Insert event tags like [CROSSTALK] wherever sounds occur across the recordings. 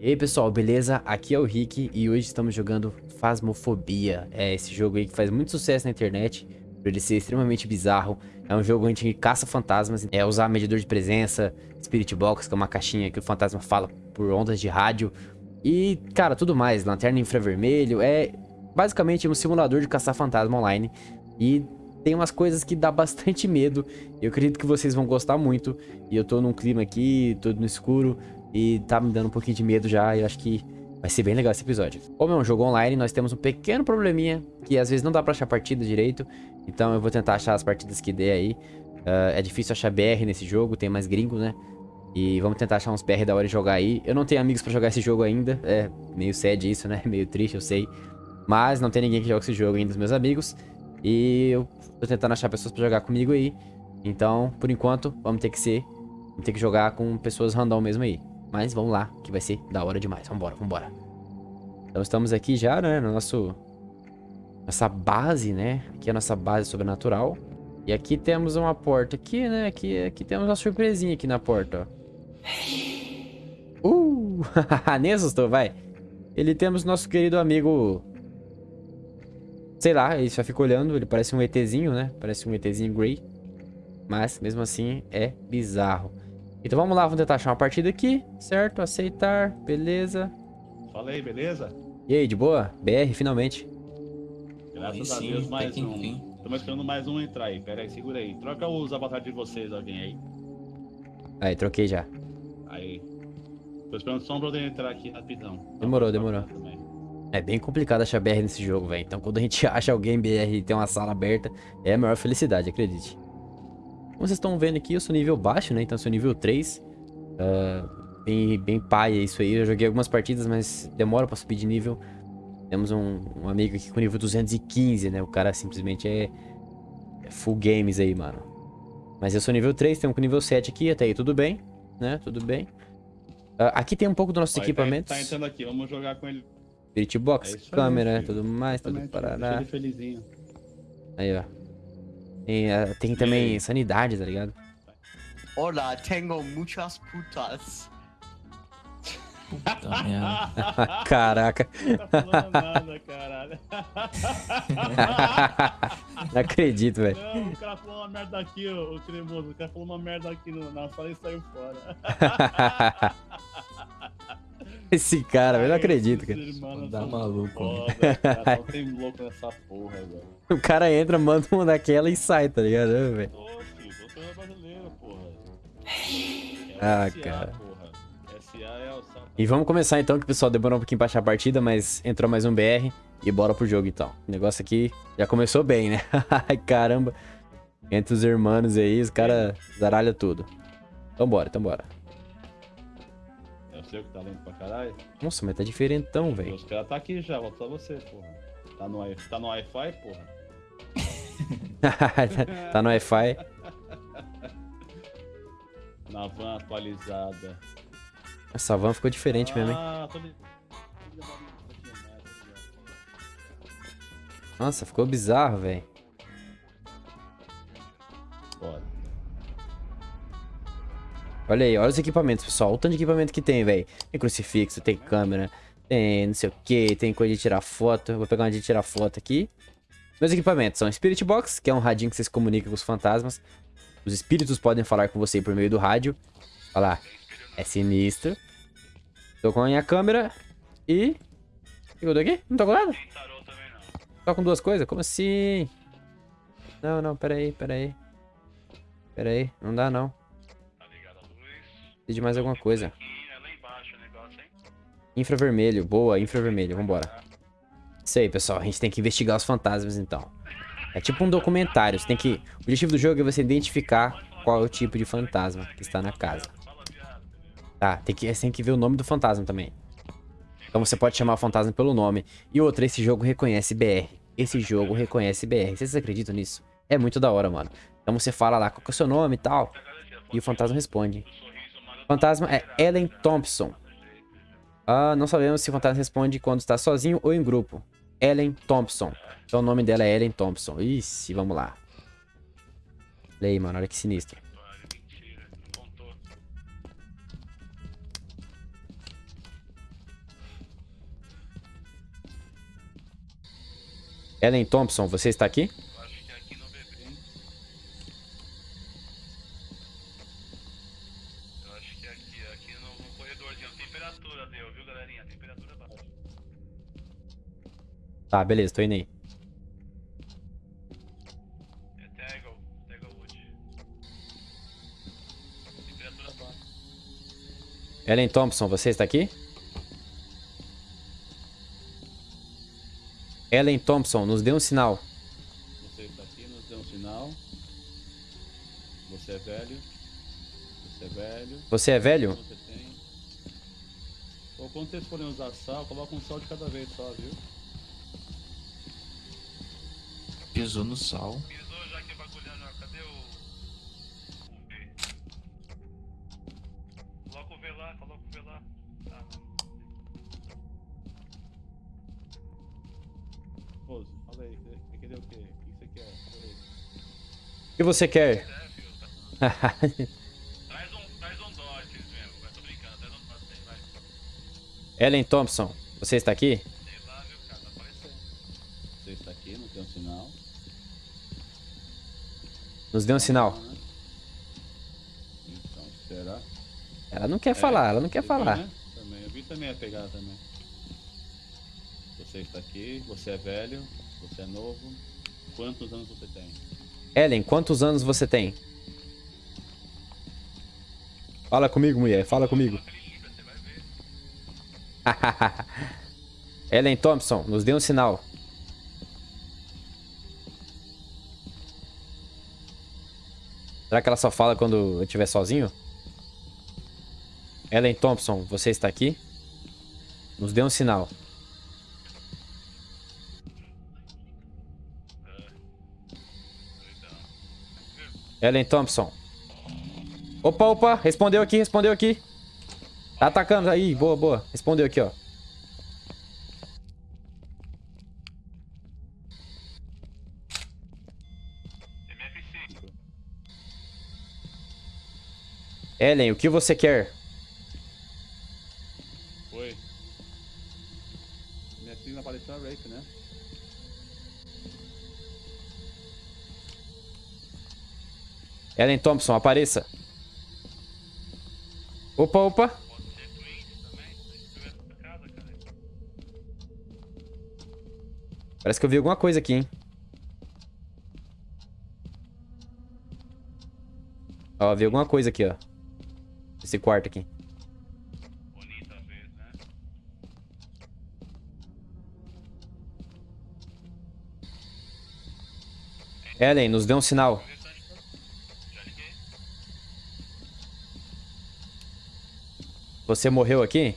E aí pessoal, beleza? Aqui é o Rick e hoje estamos jogando Phasmophobia. É esse jogo aí que faz muito sucesso na internet, por ele ser extremamente bizarro. É um jogo onde caça fantasmas, é usar medidor de presença, Spirit Box, que é uma caixinha que o fantasma fala por ondas de rádio. E, cara, tudo mais, lanterna infravermelho, é basicamente um simulador de caçar fantasma online. E tem umas coisas que dá [LAUGHS] bastante medo. Eu acredito que vocês vão gostar muito. E eu tô num clima aqui, todo no escuro. E tá me dando um pouquinho de medo já. E eu acho que vai ser bem legal esse episódio. Como é um jogo online, nós temos um pequeno probleminha. Que às vezes não dá pra achar partida direito. Então eu vou tentar achar as partidas que dê aí. Uh, é difícil achar BR nesse jogo, tem mais gringo, né? E vamos tentar achar uns BR da hora de jogar aí. Eu não tenho amigos pra jogar esse jogo ainda. É meio sad isso, né? [LAUGHS] Meio triste, eu sei. Mas não tem ninguém que joga esse jogo ainda dos meus amigos. E eu tô tentando achar pessoas pra jogar comigo aí. Então, por enquanto, vamos ter que ser... Vamos ter que jogar com pessoas random mesmo aí. Mas vamos lá, que vai ser da hora demais. Vambora, vambora. Então estamos aqui já, né, no nosso... Nossa base, né? Aqui é a nossa base sobrenatural. E aqui temos uma porta aqui, né? Aqui, aqui temos uma surpresinha aqui na porta, ó. Uh! [LAUGHS] Nem assustou, vai. Ele temos nosso querido amigo... Sei lá, ele só fica olhando. Ele parece um ETzinho, né? Parece um ETzinho Grey. Mas, mesmo assim, é bizarro. Então vamos lá, vamos tentar achar uma partida aqui, certo? Aceitar, beleza. Fala aí, beleza? E aí, de boa? BR, finalmente. Graças a Deus, mais um. Enfim. Estamos esperando mais um entrar aí. Pera aí, segura aí. Troca os avatares de vocês, alguém aí. Aí, troquei já. Aí. Tô esperando só um brother entrar aqui rapidão. Demorou, demorou. É bem complicado achar BR nesse jogo, velho. Então quando a gente [LAUGHS] acha alguém BR e tem uma sala aberta, é a maior felicidade, acredite. Como vocês estão vendo aqui, eu sou nível baixo, né? Então eu sou nível 3. Uh, bem, bem pai é isso aí. Eu joguei algumas partidas, mas demora pra subir de nível. Temos um, um amigo aqui com nível 215, né? O cara simplesmente é, é full games aí, mano. Mas eu sou nível 3, tem um com nível 7 aqui, até aí tudo bem, né? Tudo bem. Uh, aqui tem um pouco dos nossos Ó, equipamentos. Tá, tá, entrando aqui, vamos jogar com ele. Spirit Box, é câmera, tudo mais, tudo parará. Aí, ó. Tem, uh, tem também sanidade, tá ligado? Hola, tengo muchas putas. Puta merda. [LAUGHS] Caraca. Não tá falando nada, caralho. Não acredito, velho. Não, o cara falou uma merda aqui, o, o cremoso. O cara falou uma merda aqui na sala e saiu fora. [LAUGHS] Esse cara, eu não acredito, cara. Dá maluco. Foda, cara, [LAUGHS] só tem louco nessa porra, velho. O cara entra, manda uma daquela e sai, tá ligado, velho? Ô, filho, você é brasileiro, porra. [LAUGHS] É ah, SA, cara. Porra. SA é o E vamos começar então, que o pessoal demorou um pouquinho pra achar a partida, mas entrou mais um BR e bora pro jogo então. O negócio aqui já começou bem, né? [LAUGHS] Ai, caramba. Entre os irmãos aí, os caras zaralham tudo. Então bora, então bora você que tá lento pra caralho. Nossa, mas tá diferentão, velho. Os caras tá aqui já, volta só você, porra. Tá no, tá no Wi-Fi, porra? [LAUGHS] tá no Wi-Fi. Na van atualizada. Essa van ficou diferente ah, mesmo, hein? Ah, tô... Nossa, ficou bizarro, velho. Olha aí, olha os equipamentos, pessoal. O tanto de equipamento que tem, velho. Tem crucifixo, tem câmera, tem não sei o que, tem coisa de tirar foto. vou pegar uma de tirar foto aqui. Meus equipamentos são Spirit Box, que é um radinho que você se comunica com os fantasmas. Os espíritos podem falar com você por meio do rádio. Olha lá, é sinistro. Tô com a minha câmera e... O que eu tô aqui? Não tô com nada? Tô com duas coisas? Como assim? Não, não, pera aí, pera aí. Pera aí, não dá não. Preciso de mais alguma coisa. Infravermelho. Boa, infravermelho. Vambora. Isso aí, pessoal. A gente tem que investigar os fantasmas, então. É tipo um documentário. Você tem que... O objetivo do jogo é você identificar qual é o tipo de fantasma que está na casa. Tá, tem que, você tem que ver o nome do fantasma também. Então você pode chamar o fantasma pelo nome. E outra, esse jogo reconhece BR. Esse jogo reconhece BR. Vocês acreditam nisso? É muito da hora, mano. Então você fala lá qual é o seu nome e tal. E o fantasma responde. Fantasma é Ellen Thompson. Ah, não sabemos se o fantasma responde quando está sozinho ou em grupo. Ellen Thompson. Então o nome dela é Ellen Thompson. Isso, vamos lá. Lei, mano, olha que sinistro. Ellen Thompson, você está aqui? Tá, beleza, tô indo aí. É. Ellen Thompson, você está aqui? Ellen Thompson, nos dê um sinal. Você está aqui, nos dê um sinal. Você é velho. Você é velho. Você é velho? Você tem. Ou quando vocês forem usar sal, coloca um sal de cada vez só, viu? Pisou no sal. Pisou já que bagulhando, ó. cadê o. o V? Coloca o V lá, coloca o V lá. Tá. Pose, fala aí, quer querer o quê? O que você quer? Fala aí. O que você quer? É, tá- [LAUGHS] Traz um, traz um Dodge mesmo, vai, tô brincando, traz um Dodge aí, vai. Ellen Thompson, você está aqui? Sei lá, viu, cara, tá aparecendo. Você está aqui, não tem um sinal. Nos dê um sinal. Então, será? Ela não quer falar, ela não quer Você viu, falar. né? Também, eu vi também a pegada também. Você está aqui, você é velho, você é novo. Quantos anos você tem? Ellen, quantos anos você tem? Fala comigo, mulher, fala comigo. [LAUGHS] Ellen Thompson, nos dê um sinal. Será que ela só fala quando eu estiver sozinho? Ellen Thompson, você está aqui? Nos dê um sinal. Ellen Thompson. Opa, opa, respondeu aqui, respondeu aqui. Tá atacando aí, boa, boa. Respondeu aqui, ó. Ellen, o que você quer? Oi. Minha filha apareceu a Rape, né? Ellen Thompson, apareça. Opa, opa. Parece que eu vi alguma coisa aqui, hein? Ó, vi alguma coisa aqui, ó. Esse quarto aqui. Bonita vezes, né? Ellen, nos dê um sinal. Você morreu aqui?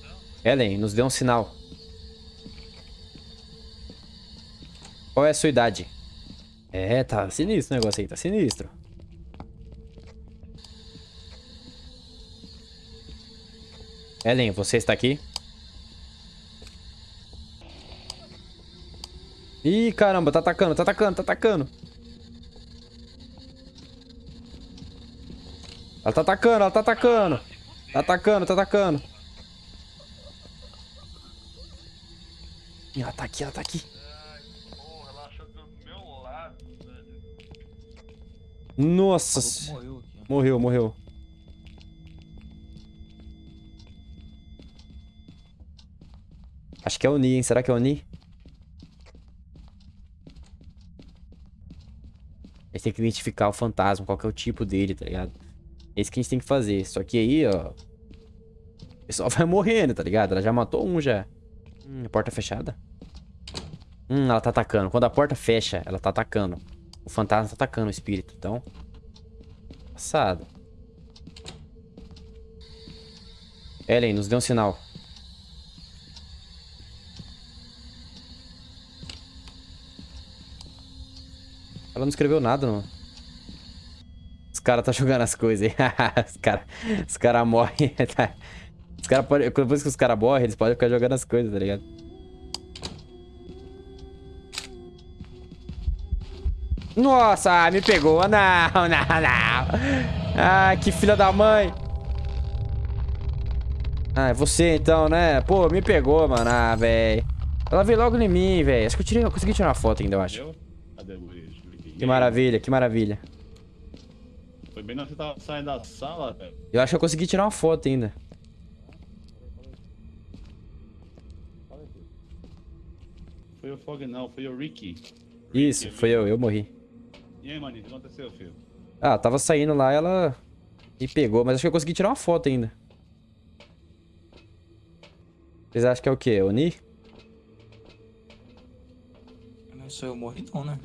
Então, Ellen, nos dê um sinal. Qual é a sua idade? É, tá sinistro o negócio aí, tá sinistro. Ellen, você está aqui? Ih, caramba, tá atacando, tá atacando, tá atacando. Ela tá atacando, ela tá atacando. Tá atacando, tá atacando. Ela tá aqui, ela tá aqui. Ai, porra, ela Acho que é o Ni, hein? Será que é o Ni? A gente tem que identificar o fantasma, qual que é o tipo dele, tá ligado? É isso que a gente tem que fazer. Só que aí, ó... O pessoal [LAUGHS] vai morrendo, tá ligado? Ela já matou um já. Hum, porta fechada. Hum, ela tá atacando. Quando a porta fecha, ela tá atacando. O fantasma tá atacando o espírito, então... Passado. Ellen, nos dê um sinal. Não escreveu nada, não. Os caras tá jogando as coisas aí. os [LAUGHS] caras os cara morrem. [LAUGHS] tá? Os cara pode, depois que os caras morrem, eles podem ficar jogando as coisas, tá ligado? Nossa, me pegou. Não, [LAUGHS] não, não. Ah, que filha da mãe. Ah, é você então, né? Pô, me pegou, mano. Ah, velho. Ela veio logo em mim, velho. Acho que eu, tirei, eu consegui tirar uma foto ainda, eu acho. Entendeu? Cadê o? Que maravilha, que maravilha. Foi bem na hora que você tava saindo da sala, velho. Eu acho que eu consegui tirar uma foto ainda. Foi o Fog não, foi o Ricky. Isso, foi eu, eu morri. E aí, maninho, o que aconteceu, filho? Ah, tava saindo lá, ela me pegou, mas acho que eu consegui tirar uma foto ainda. Vocês acham que é o quê? Oni? Não sou eu morri não, né?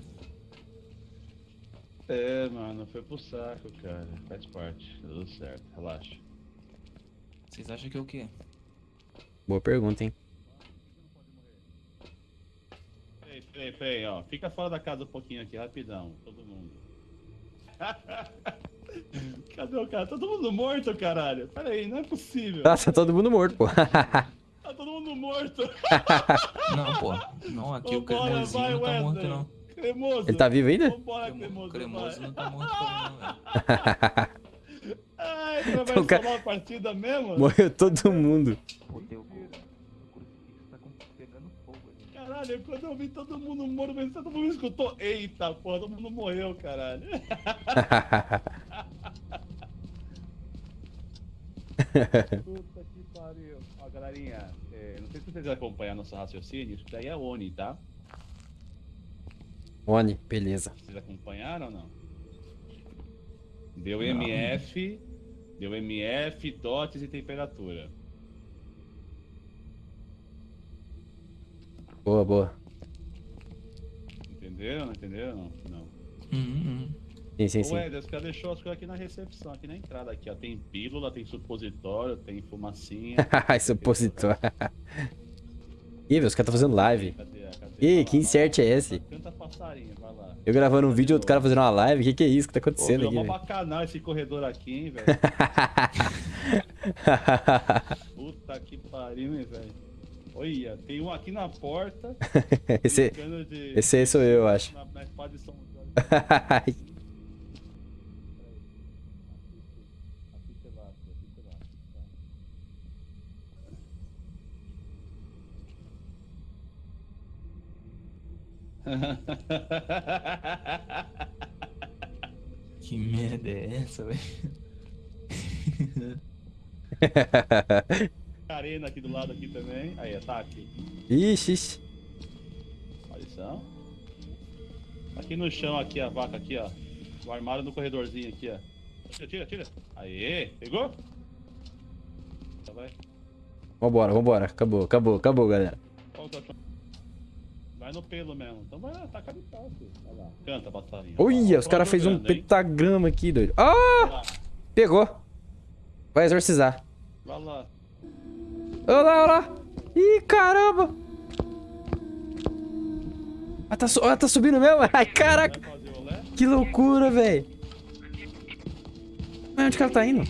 É, mano, foi pro saco, cara. Faz parte, tá tudo certo, relaxa. Vocês acham que é o quê? Boa pergunta, hein? Peraí, peraí, peraí, ó. Fica fora da casa um pouquinho aqui, rapidão, todo mundo. [LAUGHS] Cadê o cara? Tá todo mundo morto, caralho. Pera aí, não é possível. Ah, tá todo mundo morto, pô. Tá todo mundo morto. [LAUGHS] Não, pô. Não, aqui o Vambora, vai, não tá morto, não. Cremoso. Ele tá vivo ainda? Vambora, Cremo- cremoso. cremoso não tá morto também. [LAUGHS] Ai, você vai Então, cara- salvar a partida mesmo? Morreu todo mundo. Caralho, quando eu vi todo mundo morto, mas todo mundo escutou. Eita, porra, todo mundo morreu, caralho. [LAUGHS] Puta que pariu. Ó, galerinha, é, não sei se vocês acompanham nosso raciocínio, isso daí é ONI, tá? Oni, beleza. Vocês acompanharam ou não? Deu MF, deu MF, dotes e temperatura. Boa, boa. Entenderam? Não entenderam? Não. não. Hum, hum. Sim, sim, sim. Ué, Deus, cara deixou as coisas aqui na recepção, aqui na entrada. Aqui, ó. Tem pílula, tem supositório, tem fumacinha. [LAUGHS] Supositório. [LAUGHS] Ih, velho, os caras tá fazendo live. Cadê, cadê? Ih, Vai que lá, insert é esse? Canta passarinho, vai lá. Eu gravando um vídeo e outro cara fazendo uma live. Que que é isso que tá Pô, acontecendo virou aqui, velho? bacanal esse corredor aqui, hein, velho. [LAUGHS] Puta que pariu, hein, velho. Olha, tem um aqui na porta. [LAUGHS] esse, de- esse aí sou eu, eu acho. Na, na espada de São [LAUGHS] Jorge. Ai, Aqui você vai, aqui você vai. [LAUGHS] Que merda é essa, velho? [LAUGHS] Arena aqui do lado aqui também. Aí, ataque. Ixi, ixi. Aparição. Aqui no chão, aqui, a vaca aqui, ó. O armário no corredorzinho aqui, ó. Tira, tira, tira. Aê, pegou? Tá, vai. Vambora, vambora. Acabou, acabou, acabou, galera. Vai no pelo mesmo. Então vai lá, taca de pau, filho. Vai lá. Canta, passarinho. Olha, os caras fez um jogando, hein? pentagrama aqui, doido. Ah! Pegou. Vai exorcizar. vai lá. Olha lá, olha lá. Ih, caramba. Ah, tá, su- ah, tá subindo mesmo? Ai, caraca. O? Que loucura, velho. Mas onde que ela tá indo?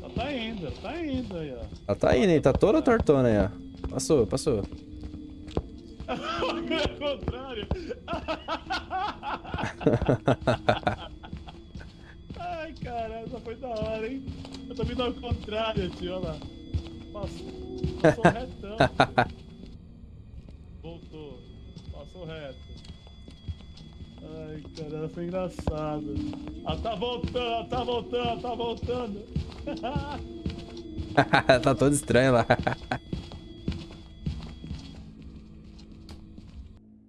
Ela tá indo, tá indo aí, ó. Ela tá indo, hein? Tá toda tortona aí, ó. Passou, passou. É o contrário. [LAUGHS] Ai, cara, essa foi da hora, hein? Eu tô vindo ao contrário, tio, olha lá. Passou, passou retão. Voltou, passou reto. Ai, cara, ela foi engraçado. Ela tá voltando, ela tá voltando, ela tá voltando. [LAUGHS] tá todo estranho lá. [LAUGHS]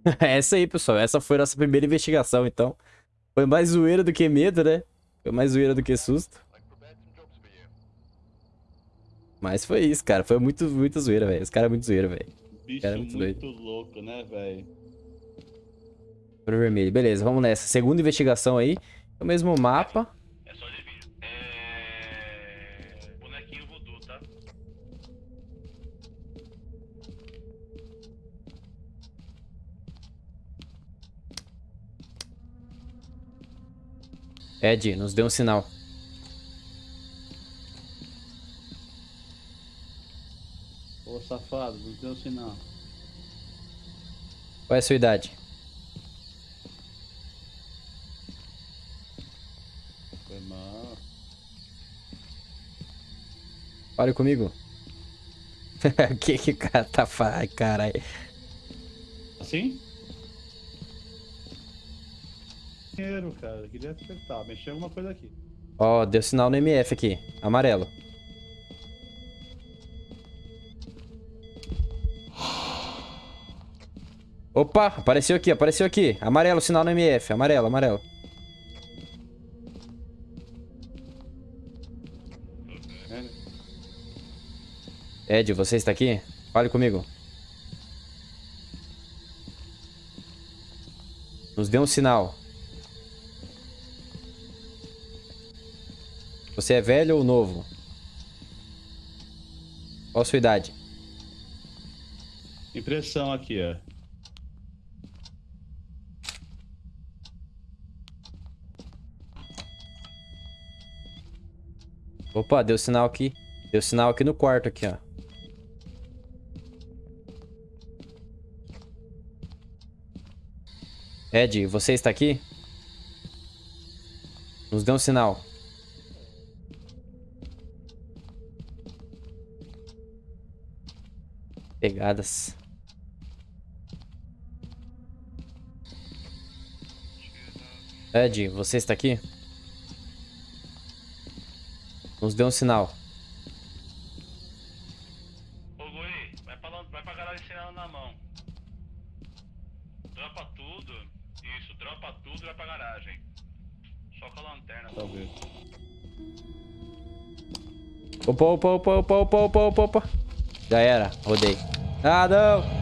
[LAUGHS] essa aí, pessoal. Essa foi nossa primeira investigação, então. Foi mais zoeira do que medo, né? Foi mais zoeira do que susto. Mas foi isso, cara. Foi muito, muito zoeira, velho. Os caras é muito zoeira, velho. Bicho Cara, muito muito, doido. louco, né, velho? Pro vermelho. Beleza, vamos nessa. Segunda investigação aí. É o mesmo mapa. Ed, nos dê um sinal. Ô safado, não tem um sinal. Qual é a sua idade? Foi mal. Fale comigo. O [LAUGHS] que que o cara tá falando? Ai, caralho. Assim? Dinheiro, cara. Queria acertar. Mexer alguma coisa aqui. Ó, deu sinal no MF aqui. Amarelo. Opa, apareceu aqui, apareceu aqui. Amarelo, sinal no MF. Amarelo, amarelo. Ed, você está aqui? Fale comigo. Nos dê um sinal. Você é velho ou novo? Qual a sua idade? Impressão aqui, ó. Opa, deu sinal aqui. Deu sinal aqui no quarto aqui, ó. Ed, você está aqui? Nos dê um sinal. Pegadas. Ed, você está aqui? Nos dê um sinal. Ô, Goi, vai pra, vai pra garagem sem ela na mão. Dropa tudo. Isso, dropa tudo e vai pra garagem. Só com a lanterna, talvez. Opa, opa, opa, opa, opa, opa, opa, opa. Já era, rodei. Ah, não!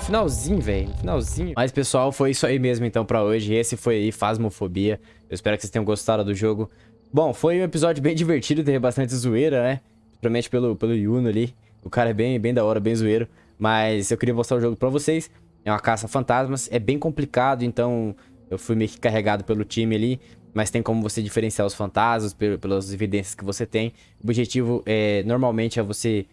Finalzinho, velho, finalzinho. Mas, pessoal, foi isso aí mesmo, então, pra hoje. Esse foi aí, Fasmofobia. Eu espero que vocês tenham gostado do jogo. Bom, foi um episódio bem [LAUGHS] divertido, teve bastante zoeira, né? Principalmente pelo, pelo Yuno ali. O cara é bem, bem da hora, bem zoeiro. Mas eu queria mostrar o jogo pra vocês. É uma caça a fantasmas, é bem complicado, então eu fui meio que carregado pelo time ali. Mas tem como você diferenciar os fantasmas pel- pelas evidências que você tem. O objetivo é normalmente é você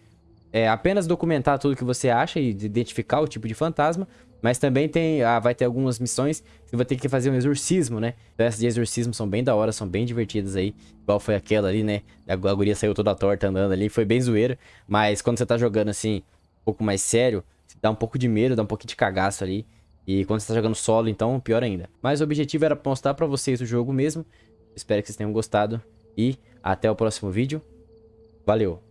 é, apenas documentar tudo que você acha e identificar o tipo de fantasma. Mas também tem, ah, vai ter algumas missões que vai ter que fazer um exorcismo, né? Então essas de exorcismo são bem da hora, são bem divertidas aí. Igual foi aquela ali, né? A guria saiu toda torta andando ali, foi bem zoeira. Mas quando você tá jogando assim, um pouco mais sério, dá um pouco de medo, dá um pouquinho de cagaço ali. E quando você tá jogando solo, então, pior ainda. Mas o objetivo era mostrar pra vocês o jogo mesmo. Espero que vocês tenham gostado. E até o próximo vídeo. Valeu!